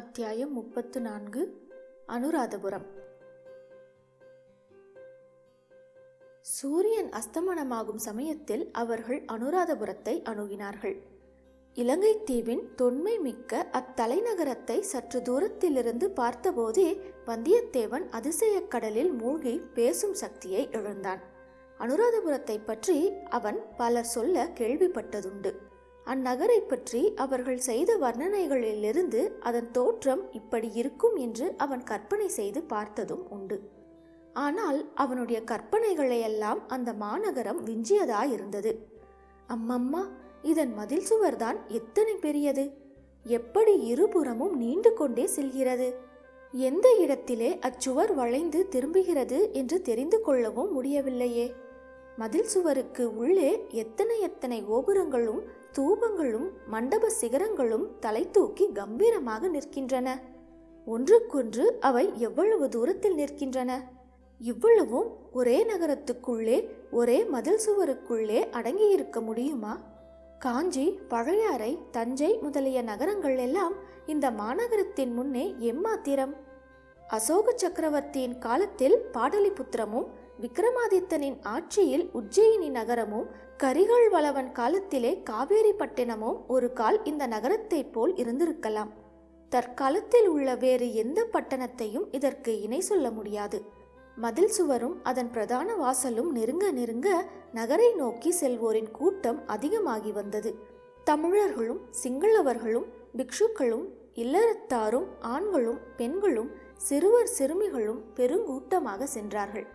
அத்தியாயம் முப்பத்து நான்கு அனுராதபுரம். சூரியன் அஸ்தமனமாகும் சமயத்தில் அவர்கள் அனுராதபுரத்தை அணுகினார்கள். இலங்கை தீவின் தொன்மை மிக்க அத்தலைநகரத்தை சற்று தூரத்திலிருந்து பார்த்தபோதே வந்தியத்தேவன் அதிசயக் கடலில் மூழ்கி பேசும் சக்தியை இழந்தான். அனுராதபுரத்தை பற்றி அவன் பலர் சொல்ல கேள்விப்பட்டதுண்டு. அந்நகரை பற்றி அவர்கள் செய்த வர்ணனைகளிலிருந்து அதன் தோற்றம் இப்படி இருக்கும் என்று அவன் கற்பனை செய்து பார்த்ததும் உண்டு. ஆனால் அவனுடைய கற்பனைகளையெல்லாம் அந்த மாநகரம் விஞ்சியதாயிருந்தது. அம்மம்மா இதன் மதில் சுவர்தான் எத்தனை பெரியது? எப்படி இருபுறமும் நீண்டு கொண்டே செல்கிறது? எந்த இடத்திலே அச்சுவர் வளைந்து திரும்புகிறது என்று தெரிந்து கொள்ளவும் முடியவில்லையே? மதில் சுவருக்கு உள்ளே எத்தனை எத்தனை கோபுரங்களும் தூபங்களும் மண்டப சிகரங்களும் தலை தூக்கி கம்பீரமாக நிற்கின்றன. ஒன்றுக்கொன்று அவை எவ்வளவு தூரத்தில் நிற்கின்றன? இவ்வளவும் ஒரே நகரத்துக்குள்ளே ஒரே மதில் சுவருக்குள்ளே அடங்கியிருக்க முடியுமா? காஞ்சி பழையாறை தஞ்சை முதலிய நகரங்கள் எல்லாம் இந்த மாநகரத்தின் முன்னே எம்மாத்திரம். அசோக சக்கரவர்த்தியின் காலத்தில் பாடலிபுத்திரமும் விக்ரமாதித்தனின் ஆட்சியில் உஜ்ஜயினி நகரமும் கரிகால் வளவன் காலத்திலே காவேரி பட்டினமும் ஒரு கால் இந்த நகரத்தைப் போல் இருந்திருக்கலாம். தற்காலத்தில் உள்ள வேறு எந்த பட்டணத்தையும் இதற்கு இணை சொல்ல முடியாது. மதில் சுவரும் அதன் பிரதான வாசலும் நெருங்க நெருங்க நகரை நோக்கி செல்வோரின் கூட்டம் அதிகமாகி வந்தது. தமிழர்களும் சிங்களவர்களும் பிக்ஷுக்களும் இல்லறத்தாரும் ஆண்களும் பெண்களும் சிறுவர் சிறுமிகளும் பெருங்கூட்டமாக சென்றார்கள்.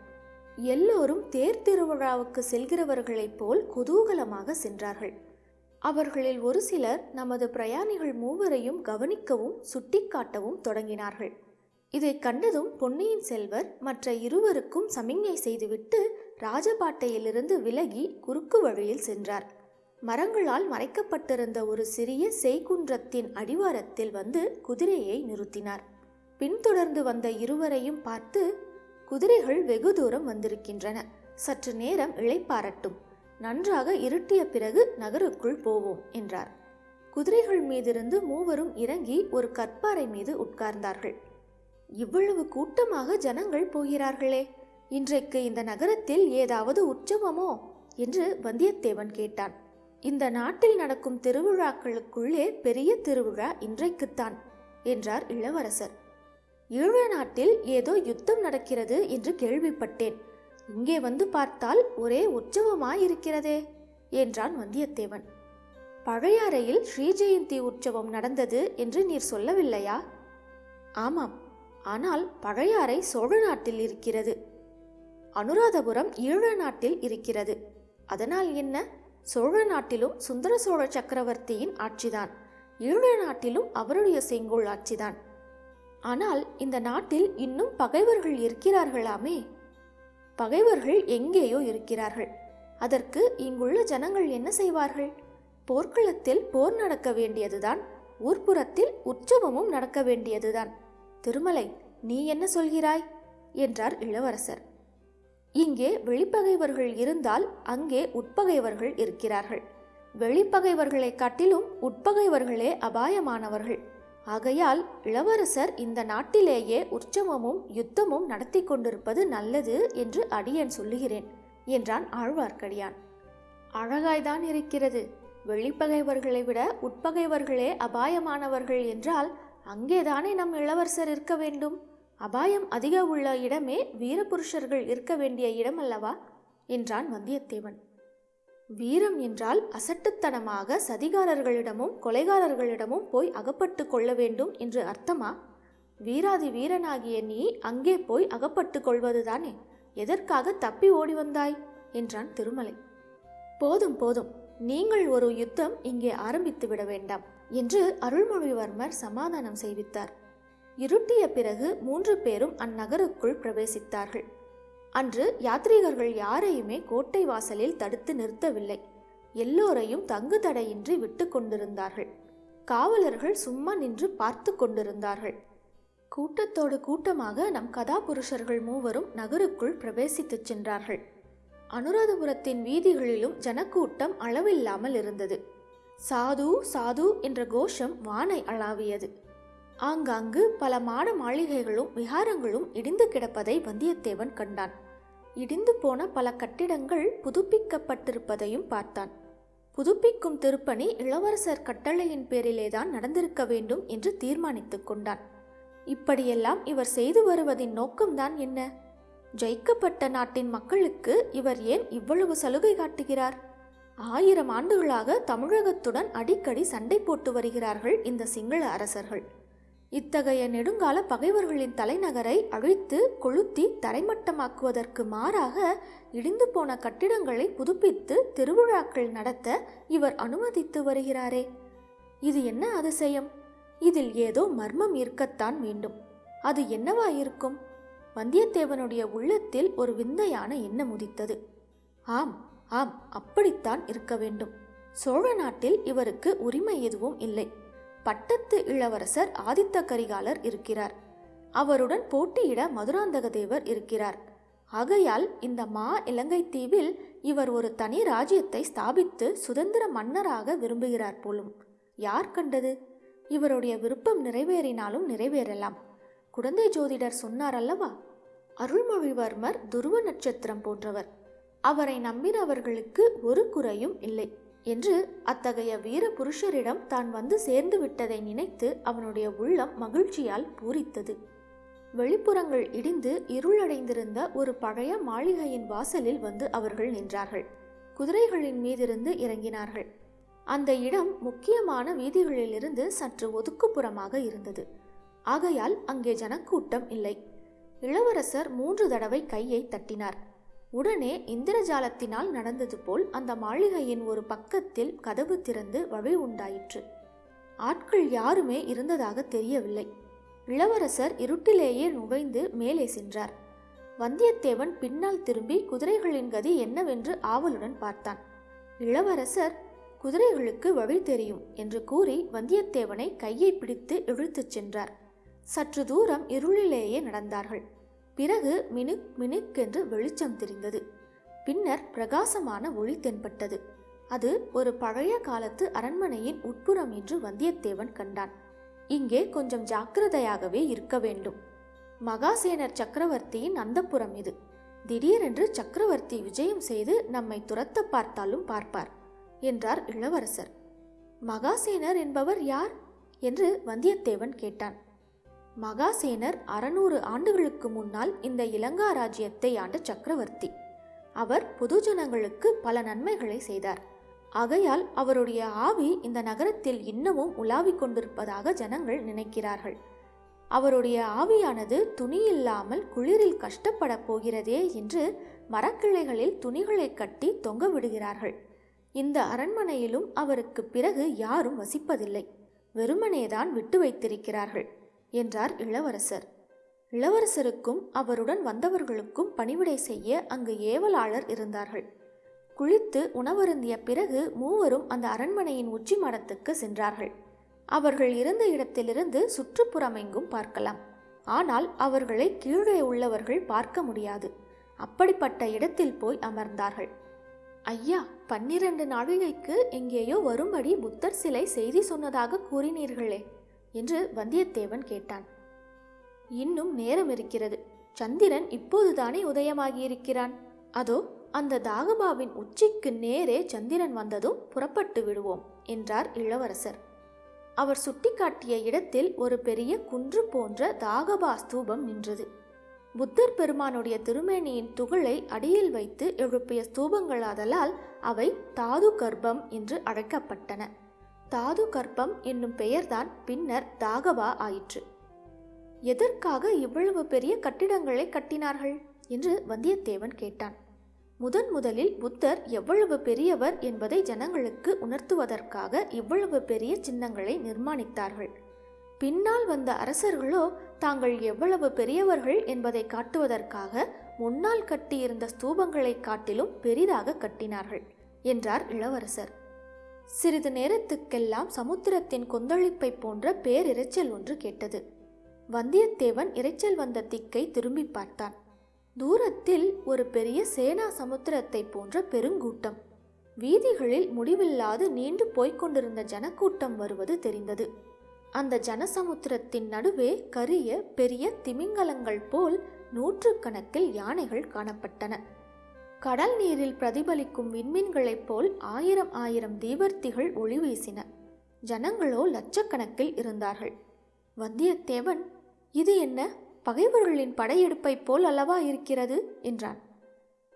எல்லோரும் தேர் திருவிழாவுக்கு செல்கிறவர்களைப் போல் குதூகலமாக சென்றார்கள். அவர்களில் ஒரு சிலர் நமது பிரயாணிகள் மூவரையும் கவனிக்கவும் சுட்டிக்காட்டவும் தொடங்கினார்கள். இதை கண்டதும் பொன்னியின் செல்வர் மற்ற இருவருக்கும் சமிஞ்ஞை செய்துவிட்டு ராஜபாட்டையிலிருந்து விலகி குறுக்கு வழியில் சென்றார். மரங்களால் மறைக்கப்பட்டிருந்த ஒரு சிறிய செய்குன்றத்தின் அடிவாரத்தில் வந்து குதிரையை நிறுத்தினார். பின்தொடர்ந்து வந்த இருவரையும் பார்த்து குதிரைகள் வெகு தூரம் வந்திருக்கின்றன. சற்று நேரம் இளைப்பாரட்டும் நன்றாக இருட்டிய பிறகு நகருக்குள் போவோம் என்றார். குதிரைகள் மீதிருந்து மூவரும் இறங்கி ஒரு கற்பாறை மீது உட்கார்ந்தார்கள். இவ்வளவு கூட்டமாக ஜனங்கள் போகிறார்களே இன்றைக்கு இந்த நகரத்தில் ஏதாவது உற்சவமோ? என்று வந்தியத்தேவன் கேட்டான். இந்த நாட்டில் நடக்கும் திருவிழாக்களுக்குள்ளே பெரிய திருவிழா இன்றைக்குத்தான் என்றார் இளவரசர். ஈழ நாட்டில் ஏதோ யுத்தம் நடக்கிறது என்று கேள்விப்பட்டேன். இங்கே வந்து பார்த்தால் ஒரே உற்சவமாயிருக்கிறதே என்றான் வந்தியத்தேவன். பழையாறையில் ஸ்ரீஜெயந்தி உற்சவம் நடந்தது என்று நீர் சொல்லவில்லையா? ஆமாம் ஆனால் பழையாறை சோழ நாட்டில் இருக்கிறது. அனுராதபுரம் ஈழ நாட்டில் இருக்கிறது. அதனால் என்ன? சோழ நாட்டிலும் சுந்தர சோழ சக்கரவர்த்தியின் ஆட்சிதான். ஈழ நாட்டிலும் அவருடைய செங்கோல் ஆட்சிதான். ஆனால் இந்த நாட்டில் இன்னும் பகைவர்கள் இருக்கிறார்களாமே? பகைவர்கள் எங்கேயோ இருக்கிறார்கள். அதற்கு இங்குள்ள ஜனங்கள் என்ன செய்வார்கள்? போர்க்களத்தில் போர் நடக்க வேண்டியதுதான் ஊர்ப்புறத்தில் உற்சவமும் நடக்க வேண்டியதுதான். திருமலை நீ என்ன சொல்கிறாய்? என்றார் இளவரசர். இங்கே வெளிப்பகைவர்கள் இருந்தால் அங்கே உட்பகைவர்கள் இருக்கிறார்கள். வெளிப்பகைவர்களை காட்டிலும் உட்பகைவர்களே அபாயமானவர்கள். ஆகையால் இளவரசர் இந்த நாட்டிலேயே உற்சவமும் யுத்தமும் நடத்தி கொண்டிருப்பது நல்லது என்று அடியன் சொல்லுகிறேன் என்றான் ஆழ்வார்க்கடியான். அழகாய்தான் இருக்கிறது. வெளிப்பகைவர்களை விட உட்பகைவர்களே அபாயமானவர்கள் என்றால் அங்கேதானே நம் இளவரசர் இருக்க வேண்டும்? அபாயம் அதிக உள்ள இடமே வீரபுருஷர்கள் இருக்க வேண்டிய இடம் அல்லவா என்றான் வந்தியத்தேவன். வீரம் என்றால் அசட்டுத்தனமாக சதிகாரர்களிடமும் கொலைகாரர்களிடமும் போய் அகப்பட்டு கொள்ள வேண்டும் என்று அர்த்தமா? வீராதி வீரனாகிய நீ அங்கே போய் அகப்பட்டு கொள்வதுதானே? எதற்காக தப்பி ஓடி வந்தாய்? என்றான் திருமலை. போதும் போதும். நீங்கள் ஒரு யுத்தம் இங்கே ஆரம்பித்து விட வேண்டாம் என்று அருள்மொழிவர்மர் சமாதானம் செய்வித்தார். இருட்டிய பிறகு மூன்று பேரும் அந்நகருக்குள் பிரவேசித்தார்கள். அன்று யாத்ரீகர்கள் யாரையுமே கோட்டை வாசலில் தடுத்து நிறுத்தவில்லை. எல்லோரையும் தங்கு தடையின்றி விட்டு கொண்டிருந்தார்கள். காவலர்கள் சும்மா நின்று பார்த்து கொண்டிருந்தார்கள். கூட்டத்தோடு கூட்டமாக நம் கதாபுருஷர்கள் மூவரும் நகருக்குள் பிரவேசித்துச் சென்றார்கள். அனுராதபுரத்தின் வீதிகளிலும் ஜனக்கூட்டம் அளவில்லாமல் இருந்தது. சாது சாது என்ற கோஷம் வானை அளாவியது. ஆங்காங்கு பல மாட மாளிகைகளும் விகாரங்களும் இடிந்து கிடப்பதை வந்தியத்தேவன் கண்டான். இடிந்து போன பல கட்டிடங்கள் புதுப்பிக்கப்பட்டிருப்பதையும் பார்த்தான். புதுப்பிக்கும் திருப்பணி இளவரசர் கட்டளையின் பேரிலேதான் நடந்திருக்க வேண்டும் என்று தீர்மானித்துக் கொண்டான். இப்படியெல்லாம் இவர் செய்து வருவதின் நோக்கம்தான் என்ன? ஜெயிக்கப்பட்ட நாட்டின் மக்களுக்கு இவர் ஏன் இவ்வளவு சலுகை காட்டுகிறார்? ஆயிரம் ஆண்டுகளாக தமிழகத்துடன் அடிக்கடி சண்டை போட்டு வருகிறார்கள் இந்த சிங்கள அரசர்கள். இத்தகைய நெடுங்கால பகைவர்களின் தலைநகரை அழித்து கொளுத்தி தரைமட்டமாக்குவதற்கு மாறாக இடிந்து போன கட்டிடங்களை புதுப்பித்து திருவிழாக்கள் நடத்த இவர் அனுமதித்து வருகிறாரே. இது என்ன அதிசயம்? இதில் ஏதோ மர்மம் இருக்கத்தான் வேண்டும். அது என்னவா இருக்கும் வந்தியத்தேவனுடைய உள்ளத்தில் ஒரு விந்தையான எண்ணம் உதித்தது. ஆம் ஆம் அப்படித்தான் இருக்க வேண்டும். சோழ நாட்டில் இவருக்கு உரிமை எதுவும் இல்லை. பட்டத்து இளவரசர் ஆதித்த கரிகாலர் இருக்கிறார். அவருடன் போட்டியிட மதுராந்தக தேவர் இருக்கிறார். ஆகையால் இந்த மா இலங்கை தீவில் இவர் ஒரு தனி ராஜ்யத்தை ஸ்தாபித்து சுதந்திர மன்னராக விரும்புகிறார் போலும். யார் கண்டது? இவருடைய விருப்பம் நிறைவேறினாலும் நிறைவேறலாம். குழந்தை ஜோதிடர் சொன்னார் அல்லவா? அருள்மொழிவர்மர் துருவ நட்சத்திரம் போன்றவர். அவரை நம்பினவர்களுக்கு ஒரு குறையும் இல்லை. என்று அத்தகைய வீர புருஷரிடம் தான் வந்து சேர்ந்து விட்டதை நினைத்து அவனுடைய உள்ளம் மகிழ்ச்சியால் பூரித்தது. வெளிப்புறங்கள் இடிந்து இருளடைந்திருந்த ஒரு பழைய மாளிகையின் வாசலில் வந்து அவர்கள் நின்றார்கள். குதிரைகளின் மீதிருந்து இறங்கினார்கள். அந்த இடம் முக்கியமான வீதிகளிலிருந்து சற்று ஒதுக்குப்புறமாக இருந்தது. ஆகையால் அங்கே ஜனக்கூட்டம் இல்லை. இளவரசர் மூன்று தடவை கையை தட்டினார். உடனே இந்திரஜாலத்தினால் நடந்தது போல் அந்த மாளிகையின் ஒரு பக்கத்தில் கதவு திறந்து வழி உண்டாயிற்று. ஆட்கள் யாருமே இருந்ததாக தெரியவில்லை. இளவரசர் இருட்டிலேயே நுழைந்து மேலே சென்றார். வந்தியத்தேவன் பின்னால் திரும்பி குதிரைகளின் கதி என்னவென்று ஆவலுடன் பார்த்தான். இளவரசர் குதிரைகளுக்கு வழி தெரியும் என்று கூறி வந்தியத்தேவனை கையை பிடித்து இழுத்துச் சென்றார். சற்று தூரம் இருளிலேயே நடந்தார்கள். பிறகு மினுக் மினுக்கென்று வெளிச்சம் தெரிந்தது. பின்னர் பிரகாசமான ஒளி தென்பட்டது. அது ஒரு பழைய காலத்து அரண்மனையின் உட்புறம் என்று வந்தியத்தேவன் கண்டான். இங்கே கொஞ்சம் ஜாக்கிரதையாகவே இருக்க வேண்டும். மகாசேனர் சக்கரவர்த்தியின் அந்தப்புறம் இது. திடீரென்று சக்கரவர்த்தி விஜயம் செய்து நம்மை துரத்த பார்த்தாலும் பார்ப்பார் என்றார் இளவரசர். மகாசேனர் என்பவர் யார்? என்று வந்தியத்தேவன் கேட்டான். மகாசேனர் அறநூறு ஆண்டுகளுக்கு முன்னால் இந்த இலங்கா ராஜ்யத்தை ஆண்ட சக்கரவர்த்தி. அவர் பொதுஜனங்களுக்கு பல நன்மைகளை செய்தார். ஆகையால் அவருடைய ஆவி இந்த நகரத்தில் இன்னமும் உலாவிக் கொண்டிருப்பதாக ஜனங்கள் நினைக்கிறார்கள். அவருடைய ஆவியானது துணியில்லாமல் குளிரில் கஷ்டப்படப் போகிறதே என்று மரக்கிளைகளில் துணிகளை கட்டி தொங்க விடுகிறார்கள். இந்த அரண்மனையிலும் அவருக்கு பிறகு யாரும் வசிப்பதில்லை. வெறுமனேதான் விட்டு வைத்திருக்கிறார்கள். என்றார் இளவரசர். இளவரசருக்கும் அவருடன் வந்தவர்களுக்கும் பணிவிடை செய்ய அங்கு ஏவலாளர் இருந்தார்கள். குளித்து உணவருந்திய பிறகு மூவரும் அந்த அரண்மனையின் உச்சி மடத்துக்கு சென்றார்கள். அவர்கள் இருந்த இடத்திலிருந்து சுற்றுப்புறமெங்கும் பார்க்கலாம். ஆனால் அவர்களை கீழே உள்ளவர்கள் பார்க்க முடியாது. அப்படிப்பட்ட இடத்தில் போய் அமர்ந்தார்கள். ஐயா பன்னிரண்டு நாழிகைக்கு எங்கேயோ வரும்படி புத்தர் சிலை செய்தி சொன்னதாக கூறினீர்களே. என்று வந்தியத்தேவன் கேட்டான். இன்னும் நேரம் இருக்கிறது சந்திரன் இப்போதுதானே உதயமாகியிருக்கிறான். அதோ அந்த தாகபாவின் உச்சிக்கு நேரே சந்திரன் வந்ததும் புறப்பட்டு விடுவோம் என்றார் இளவரசர். அவர் சுட்டிக்காட்டிய இடத்தில் ஒரு பெரிய குன்று போன்ற தாகபா ஸ்தூபம் நின்றது. புத்தர் பெருமானுடைய திருமேனியின் துகளை அடியில் வைத்து எழுப்பிய ஸ்தூபங்களாதலால் அவை தாது கர்ப்பம் என்று அழைக்கப்பட்டன. தாது கர்ப்பம் என்னும் பெயர்தான் பின்னர் தாகவா ஆயிற்று. எதற்காக இவ்வளவு பெரிய கட்டிடங்களை கட்டினார்கள்? என்று வந்தியத்தேவன் கேட்டான். முதன் முதலில் புத்தர் எவ்வளவு பெரியவர் என்பதை ஜனங்களுக்கு உணர்த்துவதற்காக இவ்வளவு பெரிய சின்னங்களை நிர்மாணித்தார்கள். பின்னால் வந்த அரசர்களோ தாங்கள் எவ்வளவு பெரியவர்கள் என்பதை காட்டுவதற்காக முன்னால் கட்டியிருந்த ஸ்தூபங்களை காட்டிலும் பெரிதாக கட்டினார்கள் என்றார் இளவரசர். சிறிது நேரத்துக்கெல்லாம் சமுத்திரத்தின் கொந்தளிப்பை போன்ற பேரிரைச்சல் ஒன்று கேட்டது. வந்தியத்தேவன் இரைச்சல் வந்த திக்கை திரும்பி பார்த்தான். தூரத்தில் ஒரு பெரிய சேனா சமுத்திரத்தை போன்ற பெருங்கூட்டம். வீதிகளில் முடிவில்லாது நீண்டு போய்க்கொண்டிருந்த ஜனக்கூட்டம் வருவது தெரிந்தது. அந்த ஜனசமுத்திரத்தின் நடுவே கரிய பெரிய திமிங்கலங்கள் போல் நூற்றுக்கணக்கில் யானைகள் காணப்பட்டன. கடல் நீரில் பிரதிபலிக்கும் விண்மீன்களைப் போல் ஆயிரம் ஆயிரம் தீவர்த்திகள் ஒளி வீசின. ஜனங்களோ லட்சக்கணக்கில் இருந்தார்கள். வந்தியத்தேவன் இது என்ன? பகைவர்களின் படையெடுப்பைப் போல் அல்லவா இருக்கிறது? என்றான்.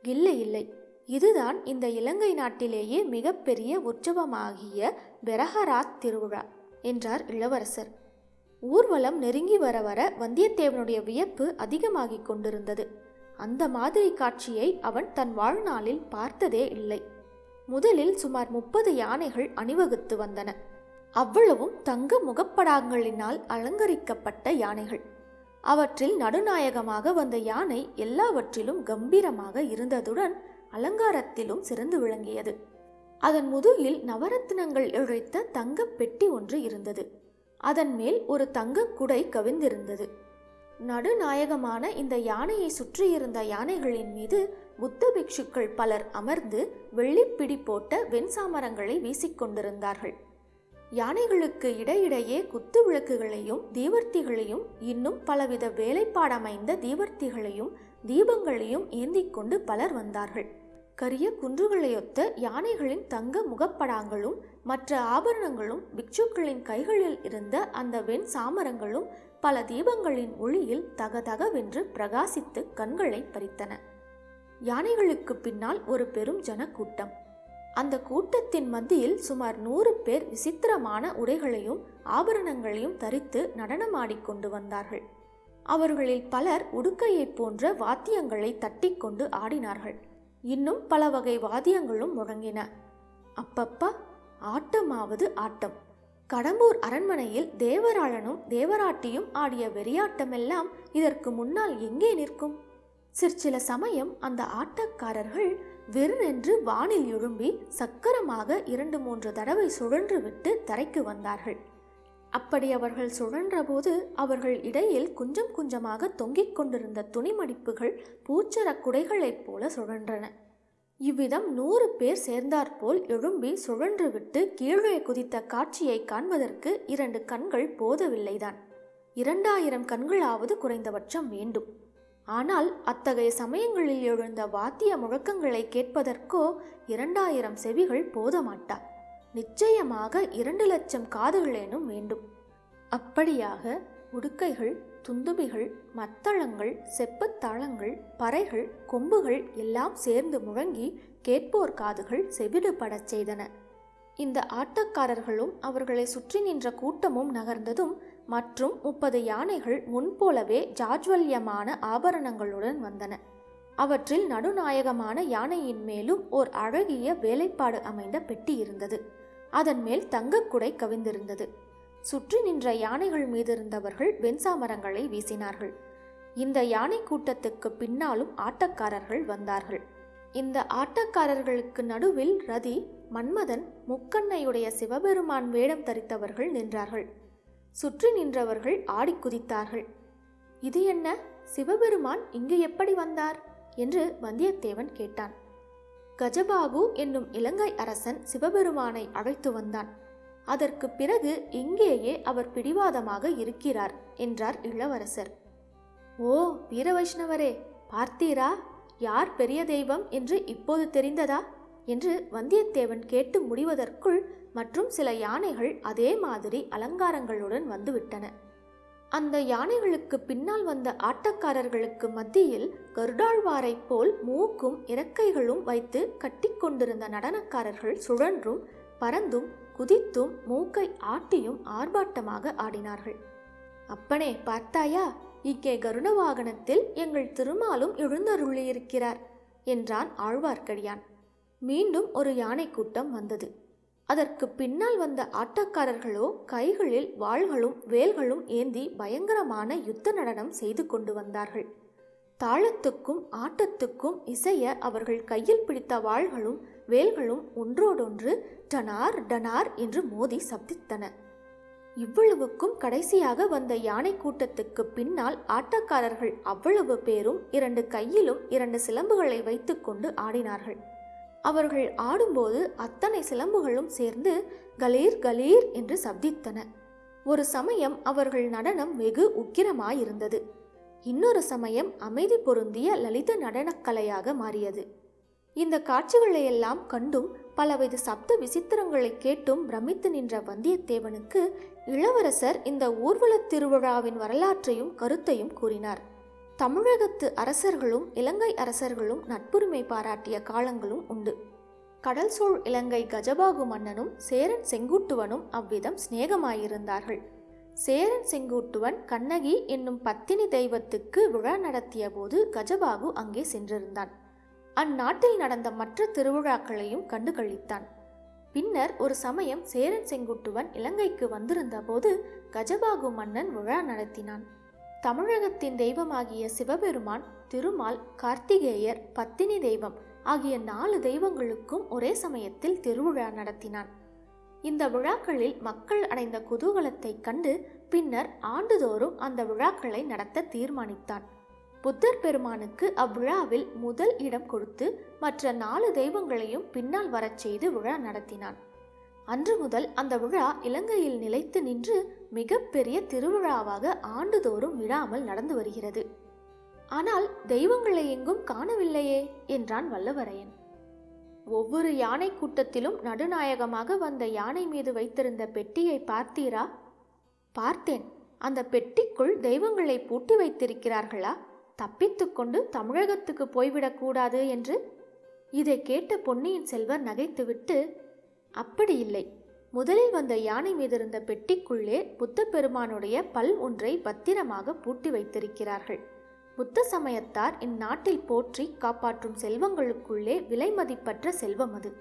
இல்லை இல்லை. இதுதான் இந்த இலங்கை நாட்டிலேயே மிகப்பெரிய உற்சவமாகிய பெரஹராத் திருவிழா என்றார் இளவரசர். ஊர்வலம் நெருங்கி வர வர வந்தியத்தேவனுடைய வியப்பு அதிகமாகிக் கொண்டிருந்தது. அந்த மாதிரி காட்சியை அவன் தன் வாழ்நாளில் பார்த்ததே இல்லை. முதலில் சுமார் முப்பது யானைகள் அணிவகுத்து வந்தன. அவ்வளவும் தங்க முகப்படாங்களினால் அலங்கரிக்கப்பட்ட யானைகள். அவற்றில் நடுநாயகமாக வந்த யானை எல்லாவற்றிலும் கம்பீரமாக இருந்ததுடன் அலங்காரத்திலும் சிறந்து விளங்கியது. அதன் முதுகில் நவரத்தினங்கள் இழைத்த தங்கப் பெட்டி ஒன்று இருந்தது. அதன் மேல் ஒரு தங்கக் குடை கவிந்திருந்தது நடுநாயகமான இந்த யானையை சுற்றியிருந்த யானைகளின் மீது புத்த பிக்ஷுக்கள் பலர் அமர்ந்து வெள்ளிப்பிடி போட்ட வெண்சாமரங்களை வீசிக்கொண்டிருந்தார்கள். யானைகளுக்கு இடையிடையே குத்து விளக்குகளையும் தீவர்த்திகளையும் இன்னும் பலவித வேலைப்பாடமைந்த தீவர்த்திகளையும் தீபங்களையும் ஏந்தி கொண்டு பலர் வந்தார்கள். கரிய குன்றுகளையொத்த யானைகளின் தங்க முகப்படாங்களும் மற்ற ஆபரணங்களும் பிக்ஷுக்களின் கைகளில் இருந்த அந்த வெண் சாமரங்களும் பல தீபங்களின் ஒளியில் தகதகவென்று பிரகாசித்து கண்களை பறித்தன. யானைகளுக்கு பின்னால் ஒரு பெரும் ஜனக்கூட்டம். அந்த கூட்டத்தின் மத்தியில் சுமார் நூறு பேர் விசித்திரமான உடைகளையும் ஆபரணங்களையும் தரித்து நடனமாடிக்கொண்டு வந்தார்கள். அவர்களில் பலர் உடுக்கையைப் போன்ற வாத்தியங்களை தட்டிக்கொண்டு ஆடினார்கள். இன்னும் பல வகை வாத்தியங்களும் முழங்கின. அப்பப்பா ஆட்டமாவது ஆட்டம். கடம்பூர் அரண்மனையில் தேவராளனும் தேவராட்டியும் ஆடிய வெறியாட்டமெல்லாம் இதற்கு முன்னால் எங்கே நிற்கும்? சிற்சில சமயம் அந்த ஆட்டக்காரர்கள் வெறுரென்று வானில் எழும்பி சக்கரமாக இரண்டு மூன்று தடவை சுழன்று விட்டு தரைக்கு வந்தார்கள். அப்படி அவர்கள் சுழன்றபோது அவர்கள் இடையில் குஞ்சம் குஞ்சமாக தொங்கிக் கொண்டிருந்த துணிமடிப்புகள் பூச்சரக் குடைகளைப் போல சுழன்றன. இவ்விதம் நூறு பேர் சேர்ந்தாற்போல் எழும்பி சுழன்றுவிட்டு கீழே குதித்த காட்சியை காண்பதற்கு இரண்டு கண்கள் போதவில்லைதான். இரண்டாயிரம் கண்களாவது குறைந்தபட்சம் வேண்டும். ஆனால் அத்தகைய சமயங்களில் எழுந்த வாத்திய முழக்கங்களை கேட்பதற்கோ இரண்டாயிரம் செவிகள் போதமாட்டா. நிச்சயமாக இரண்டு லட்சம் காதுகளேனும் வேண்டும். அப்படியாக உடுக்கைகள் துந்துபிகள் மத்தளங்கள் செப்புத்தாளங்கள் பறைகள் கொம்புகள் எல்லாம் சேர்ந்து முழங்கி கேட்போர் காதுகள் செவிடுபடச் செய்தன. இந்த ஆட்டக்காரர்களும் அவர்களை சுற்றி நின்ற கூட்டமும் நகர்ந்ததும் மற்றும் முப்பது யானைகள் முன்போலவே ஜாஜ்வல்யமான ஆபரணங்களுடன் வந்தன. அவற்றில் நடுநாயகமான யானையின் மேலும் ஓர் அழகிய வேலைப்பாடு அமைந்த பெட்டி இருந்தது. அதன் மேல் தங்கக்குடை கவிந்திருந்தது. சுற்றி நின்ற யானைகள் மீதிருந்தவர்கள் வெண்சாமரங்களை வீசினார்கள். இந்த யானை கூட்டத்துக்கு பின்னாலும் ஆட்டக்காரர்கள் வந்தார்கள். இந்த ஆட்டக்காரர்களுக்கு நடுவில் ரதி மன்மதன் முக்கண்ணையுடைய சிவபெருமான் வேடம் தரித்தவர்கள் நின்றார்கள். சுற்றி நின்றவர்கள் ஆடி குதித்தார்கள். இது என்ன? சிவபெருமான் இங்கு எப்படி வந்தார்? என்று வந்தியத்தேவன் கேட்டான். கஜபாகு என்னும் இலங்கை அரசன் சிவபெருமானை அழைத்து வந்தான். அதற்கு பிறகு இங்கேயே அவர் பிடிவாதமாக இருக்கிறார் என்றார் இளவரசர். ஓ வீர வைஷ்ணவரே பார்த்தீரா? யார் பெரிய தெய்வம் என்று இப்போது தெரிந்ததா? என்று வந்தியத்தேவன் கேட்டு முடிவதற்குள் மற்றும் சில யானைகள் அதே மாதிரி அலங்காரங்களுடன் வந்துவிட்டன. அந்த யானைகளுக்கு பின்னால் வந்த ஆட்டக்காரர்களுக்கு மத்தியில் கருடாழ்வாரைப் போல் மூக்கும் இறக்கைகளும் வைத்து கட்டிக்கொண்டிருந்த நடனக்காரர்கள் சுழன்றும் பறந்தும் குதித்தும் மூக்கை ஆட்டியும் ஆர்ப்பாட்டமாக ஆடினார்கள். அப்பனே பார்த்தாயா? இங்கே கருண வாகனத்தில் எங்கள் திருமாலும் எழுந்தருளியிருக்கிறார் என்றான் ஆழ்வார்க்கடியான். மீண்டும் ஒரு யானை கூட்டம் வந்தது. அதற்கு பின்னால் வந்த ஆட்டக்காரர்களோ கைகளில் வாள்களும் வேல்களும் ஏந்தி பயங்கரமான யுத்த நடனம் செய்து கொண்டு வந்தார்கள். தாளத்துக்கும் ஆட்டத்துக்கும் இசைய அவர்கள் கையில் பிடித்த வாள்களும் வேல்களும் ஒன்றோடொன்று டனார் டனார் என்று மோதி சப்தித்தன. இவ்வளவுக்கும் கடைசியாக வந்த யானை கூட்டத்துக்கு பின்னால் ஆட்டக்காரர்கள் அவ்வளவு பேரும் இரண்டு கையிலும் இரண்டு சிலம்புகளை வைத்துக்கொண்டு ஆடினார்கள். அவர்கள் ஆடும்போது அத்தனை சிலம்புகளும் சேர்ந்து கலீர் கலீர் என்று சப்தித்தன. ஒரு சமயம் அவர்கள் நடனம் வெகு உக்கிரமாயிருந்தது. இன்னொரு சமயம் அமைதி பொருந்திய லலித நடனக்கலையாக மாறியது. இந்த காட்சிகளையெல்லாம் கண்டும் பலவித சப்த விசித்திரங்களை கேட்டும் பிரமித்து நின்ற வந்தியத்தேவனுக்கு இளவரசர் இந்த ஊர்வலத் திருவிழாவின் வரலாற்றையும் கருத்தையும் கூறினார். தமிழகத்து அரசர்களும் இலங்கை அரசர்களும் நட்புரிமை பாராட்டிய காலங்களும் உண்டு. கடல் சூழ் இலங்கை கஜபாகு மன்னனும் சேரன் செங்குட்டுவனும் அவ்விதம் சிநேகமாயிருந்தார்கள். சேரன் செங்குட்டுவன் கண்ணகி என்னும் பத்தினி தெய்வத்துக்கு விழா நடத்திய போது கஜபாகு அங்கே சென்றிருந்தான். அந்நாட்டில் நடந்த மற்ற திருவிழாக்களையும் கண்டு கழித்தான் பின்னர் ஒரு சமயம் சேரன் செங்குட்டுவன் இலங்கைக்கு வந்திருந்த போது கஜபாகு மன்னன் விழா நடத்தினான். தமிழகத்தின் தெய்வமாகிய சிவபெருமான் திருமால் கார்த்திகேயர் பத்தினி தெய்வம் ஆகிய நாலு தெய்வங்களுக்கும் ஒரே சமயத்தில் திருவிழா நடத்தினான். இந்த விழாக்களில் மக்கள் அடைந்த குதூகலத்தைக் கண்டு பின்னர் ஆண்டுதோறும் அந்த விழாக்களை நடத்த தீர்மானித்தான். புத்தர் பெருமானுக்கு அவ்விழாவில் முதல் இடம் கொடுத்து மற்ற நாலு தெய்வங்களையும் பின்னால் வரச் செய்து விழா நடத்தினான். அன்று முதல் அந்த விழா இலங்கையில் நிலைத்து நின்று மிகப்பெரிய திருவிழாவாக ஆண்டுதோறும் விழாமல் நடந்து வருகிறது. ஆனால் தெய்வங்களை எங்கும் காணவில்லையே என்றான் வல்லவரையன். ஒவ்வொரு யானை கூட்டத்திலும் நடுநாயகமாக வந்த யானை மீது வைத்திருந்த பெட்டியை பார்த்தீரா? பார்த்தேன். அந்த பெட்டிக்குள் தெய்வங்களை பூட்டி வைத்திருக்கிறார்களா? தப்பித்துக்கொண்டு தமிழகத்துக்கு போய்விடக்கூடாது என்று இதை கேட்ட பொன்னியின் செல்வர் நகைத்துவிட்டு அப்படி இல்லை. முதலில் வந்த யானை மீதிருந்த பெட்டிக்குள்ளே புத்த பெருமானுடைய பல் ஒன்றை பத்திரமாக பூட்டி வைத்திருக்கிறார்கள். புத்த சமயத்தார் இந்நாட்டில் போற்றி காப்பாற்றும் செல்வங்களுக்குள்ளே விலை மதிப்பற்ற செல்வம் அது.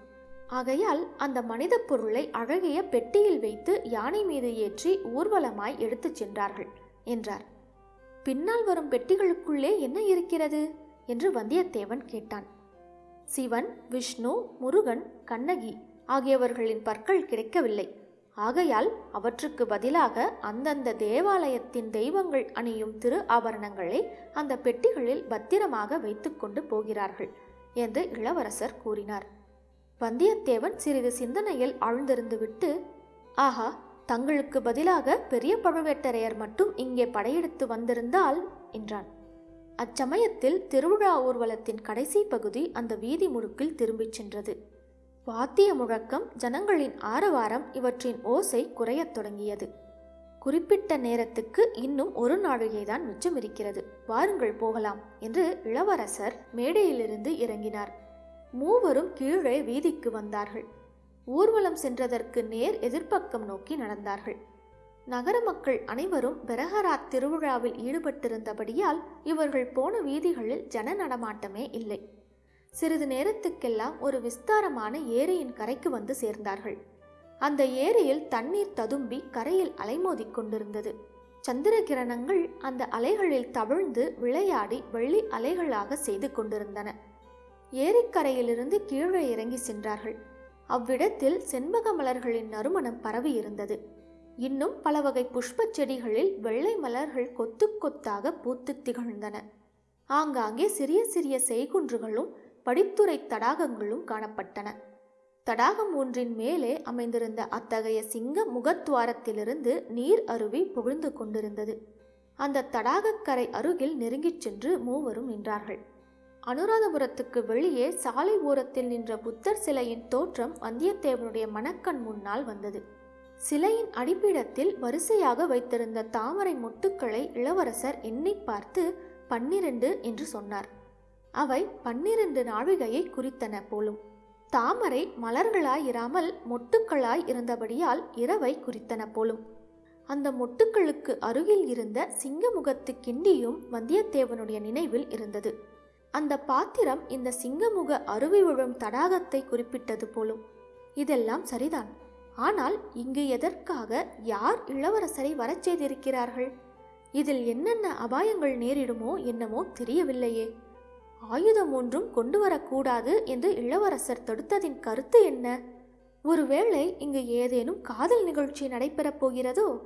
ஆகையால் அந்த மனித பொருளை அழகிய பெட்டியில் வைத்து யானை மீது ஏற்றி ஊர்வலமாய் எடுத்துச் சென்றார்கள் என்றார். பின்னால் வரும் பெட்டிகளுக்குள்ளே என்ன இருக்கிறது? என்று வந்தியத்தேவன் கேட்டான். சிவன் விஷ்ணு முருகன் கண்ணகி ஆகியவர்களின் பற்கள் கிடைக்கவில்லை. ஆகையால் அவற்றுக்கு பதிலாக அந்தந்த தேவாலயத்தின் தெய்வங்கள் அணியும் திரு ஆபரணங்களை அந்த பெட்டிகளில் பத்திரமாக வைத்துக்கொண்டு போகிறார்கள் என்று இளவரசர் கூறினார். வந்தியத்தேவன் சிறிது சிந்தனையில் ஆழ்ந்திருந்துவிட்டு ஆஹா தங்களுக்கு பதிலாக பெரிய பழுவேட்டரையர் மட்டும் இங்கே படையெடுத்து வந்திருந்தால் என்றான். அச்சமயத்தில் திருவிழா ஊர்வலத்தின் கடைசி பகுதி அந்த வீதி முழுக்கில் திரும்பிச் சென்றது. வாத்திய முழக்கம் ஜனங்களின் ஆரவாரம் இவற்றின் ஓசை குறையத் தொடங்கியது. குறிப்பிட்ட நேரத்துக்கு இன்னும் ஒரு நாழிகைதான் மிச்சம் இருக்கிறது வாருங்கள் போகலாம் என்று இளவரசர் மேடையிலிருந்து இறங்கினார். மூவரும் கீழே வீதிக்கு வந்தார்கள். ஊர்வலம் சென்றதற்கு நேர் எதிர்ப்பக்கம் நோக்கி நடந்தார்கள். நகர மக்கள் அனைவரும் பெரஹராத் திருவிழாவில் ஈடுபட்டிருந்தபடியால் இவர்கள் போன வீதிகளில் ஜன நடமாட்டமே இல்லை. சிறிது நேரத்துக்கெல்லாம் ஒரு விஸ்தாரமான ஏரியின் கரைக்கு வந்து சேர்ந்தார்கள். அந்த ஏரியில் தண்ணீர் ததும்பி கரையில் அலைமோதி கொண்டிருந்தது. சந்திர கிரணங்கள் அந்த அலைகளில் தவிழ்ந்து விளையாடி வெள்ளி அலைகளாக செய்து கொண்டிருந்தன. ஏரிக்கரையிலிருந்து கீழே இறங்கி சென்றார்கள். அவ்விடத்தில் செண்பக மலர்களின் நறுமணம் பரவி இருந்தது. இன்னும் பல வகை புஷ்பச் செடிகளில் வெள்ளை மலர்கள் கொத்து கொத்தாக பூத்து திகழ்ந்தன. ஆங்காங்கே சிறிய சிறிய செய்குன்றுகளும் படித்துறை தடாகங்களும் காணப்பட்டன. தடாகம் ஒன்றின் மேலே அமைந்திருந்த அத்தகைய சிங்க முகத்துவாரத்திலிருந்து நீர் அருவி புகழ்ந்து கொண்டிருந்தது. அந்த தடாகக்கரை அருகில் நெருங்கிச் சென்று மூவரும் நின்றார்கள். அனுராதபுரத்துக்கு வெளியே சாலை ஓரத்தில் நின்ற புத்தர் சிலையின் தோற்றம் வந்தியத்தேவனுடைய மனக்கண் முன்னால் வந்தது. சிலையின் அடிப்பிடத்தில் வரிசையாக வைத்திருந்த தாமரை மொட்டுக்களை இளவரசர் எண்ணி பார்த்து பன்னிரண்டு என்று சொன்னார். அவை பன்னிரண்டு நாழிகையை குறித்தன போலும். தாமரை மலர்களாய் இராமல் மொட்டுக்களாய் இருந்தபடியால் இரவை குறித்தன போலும். அந்த மொட்டுக்களுக்கு அருகில் இருந்த சிங்கமுகத்து கிண்டியும் வந்தியத்தேவனுடைய நினைவில் இருந்தது. அந்த பாத்திரம் இந்த சிங்கமுக அருவி விழும் தடாகத்தை குறிப்பிட்டது போலும். இதெல்லாம் சரிதான். ஆனால் இங்கு எதற்காக யார் இளவரசரை வரச் செய்திருக்கிறார்கள்? இதில் என்னென்ன அபாயங்கள் நேரிடுமோ என்னமோ தெரியவில்லையே. ஆயுதம் ஒன்றும் கொண்டு வரக்கூடாது என்று இளவரசர் தடுத்ததின் கருத்து என்ன? ஒருவேளை இங்கு ஏதேனும் காதல் நிகழ்ச்சி நடைபெறப் போகிறதோ?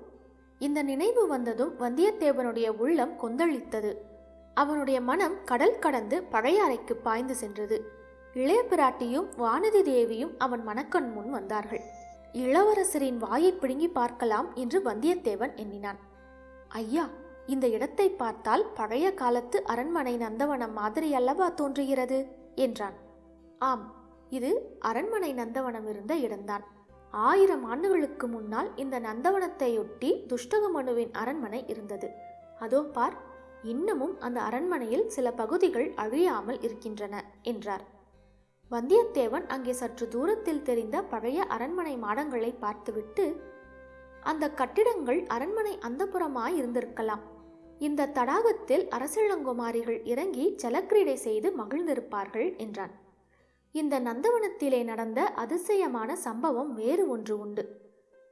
இந்த நினைவு வந்ததும் வந்தியத்தேவனுடைய உள்ளம் கொந்தளித்தது. அவனுடைய மனம் கடல் கடந்து பழைய அறைக்கு பாய்ந்து சென்றது. இளைய பிராட்டியும் வானதி தேவியும் அவன் மனக்கண் முன் வந்தார்கள். இளவரசரின் வாயை பிடுங்கி பார்க்கலாம் என்று வந்தியத்தேவன் எண்ணினான். ஐயா இந்த இடத்தை பார்த்தால் பழைய காலத்து அரண்மனை நந்தவனம் மாதிரி அல்லவா தோன்றுகிறது? என்றான். ஆம் இது அரண்மனை நந்தவனம் இருந்த இடம்தான். ஆயிரம் ஆண்டுகளுக்கு முன்னால் இந்த நந்தவனத்தையொட்டி துஷ்டகமனுவின் அரண்மனை இருந்தது. அதோ பார் இன்னமும் அந்த அரண்மனையில் சில பகுதிகள் அழியாமல் இருக்கின்றன என்றார். வந்தியத்தேவன் அங்கே சற்று தூரத்தில் தெரிந்த பழைய அரண்மனை மாடங்களை பார்த்துவிட்டு அந்த கட்டிடங்கள் அரண்மனை அந்தப்புறமாய் இருந்திருக்கலாம். இந்த தடாகத்தில் அரசிளங்குமாரிகள் இறங்கி ஜலக்கிரீடை செய்து மகிழ்ந்திருப்பார்கள் என்றான். இந்த நந்தவனத்திலே நடந்த அதிசயமான சம்பவம் வேறு ஒன்று உண்டு.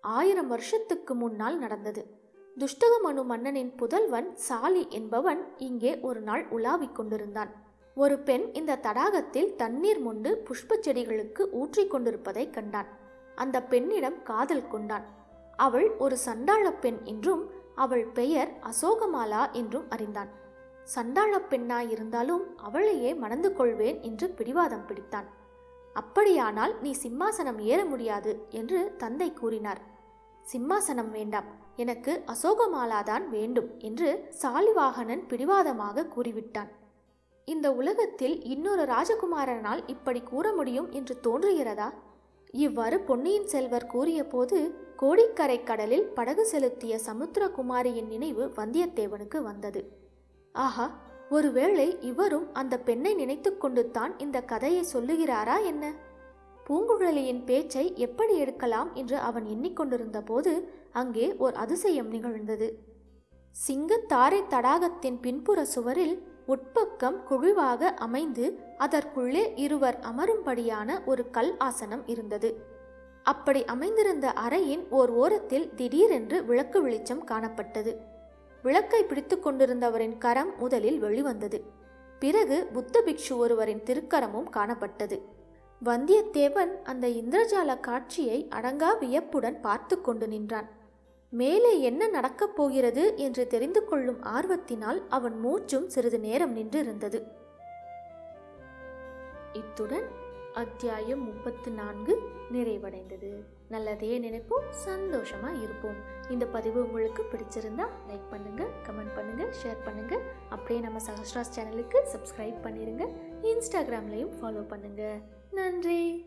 ஆயிரம் வருஷத்துக்கு முன்னால் நடந்தது. துஷ்டகமனு மன்னனின் புதல்வன் சாலி என்பவன் இங்கே ஒரு நாள் உலாவிக் கொண்டிருந்தான். ஒரு பெண் இந்த தடாகத்தில் தண்ணீர் மொண்டு புஷ்பச் செடிகளுக்கு ஊற்றிக் கொண்டிருப்பதைக் கண்டான். அந்த பெண்ணிடம் காதல் கொண்டான். அவள் ஒரு சண்டாள பெண் என்றும் அவள் பெயர் அசோகமாலா என்றும் அறிந்தான். சண்டாள பெண்ணாய் இருந்தாலும் அவளையே மணந்து கொள்வேன் என்று பிடிவாதம் பிடித்தான். அப்படியானால் நீ சிம்மாசனம் ஏற முடியாது என்று தந்தை கூறினார். சிம்மாசனம் வேண்டாம். எனக்கு அசோகமாலாதான் வேண்டும் என்று சாலிவாகனன் பிடிவாதமாக கூறிவிட்டான். இந்த உலகத்தில் இன்னொரு ராஜகுமாரனால் இப்படி கூற முடியும் என்று தோன்றுகிறதா? இவ்வாறு பொன்னியின் செல்வர் கூறியபோது கோடிக்கரை கடலில் படகு செலுத்திய சமுத்திரகுமாரியின் நினைவு வந்தியத்தேவனுக்கு வந்தது. ஆஹா ஒருவேளை இவரும் அந்த பெண்ணை நினைத்து கொண்டு தான் இந்த கதையை சொல்லுகிறாரா என்ன? பூங்குழலியின் பேச்சை எப்படி எடுக்கலாம் என்று அவன் எண்ணிக்கொண்டிருந்த போது அங்கே ஓர் அதிசயம் நிகழ்ந்தது. சிங்கத்தாரை தடாகத்தின் பின்புற சுவரில் உட்பக்கம் குழிவாக அமைந்து அதற்குள்ளே இருவர் அமரும்படியான ஒரு கல் ஆசனம் இருந்தது. அப்படி அமைந்திருந்த அறையின் ஓர் ஓரத்தில் திடீரென்று விளக்கு வெளிச்சம் காணப்பட்டது. விளக்கை பிடித்து கொண்டிருந்தவரின் கரம் முதலில் வெளிவந்தது. பிறகு புத்த பிக்ஷு ஒருவரின் திருக்கரமும் காணப்பட்டது. வந்தியத்தேவன் அந்த இந்திரஜால காட்சியை அடங்கா வியப்புடன் பார்த்து கொண்டு நின்றான். மேலே என்ன நடக்கப் போகிறது என்று தெரிந்து கொள்ளும் ஆர்வத்தினால் அவன் மூச்சும் சிறிது நேரம் நின்றிருந்தது. இத்துடன் அத்தியாயம் முப்பத்து நான்கு நிறைவடைந்தது. நல்லதே நினைப்போம் சந்தோஷமா இருப்போம். இந்த பதிவு உங்களுக்கு பிடிச்சிருந்தா லைக் பண்ணுங்க கமெண்ட் பண்ணுங்க ஷேர் பண்ணுங்க. அப்படியே நம்ம சஹஸ்ராஸ் சேனலுக்கு சப்ஸ்கிரைப் பண்ணிருங்க இன்ஸ்டாகிராம்லையும் ஃபாலோ பண்ணுங்க. நன்றி.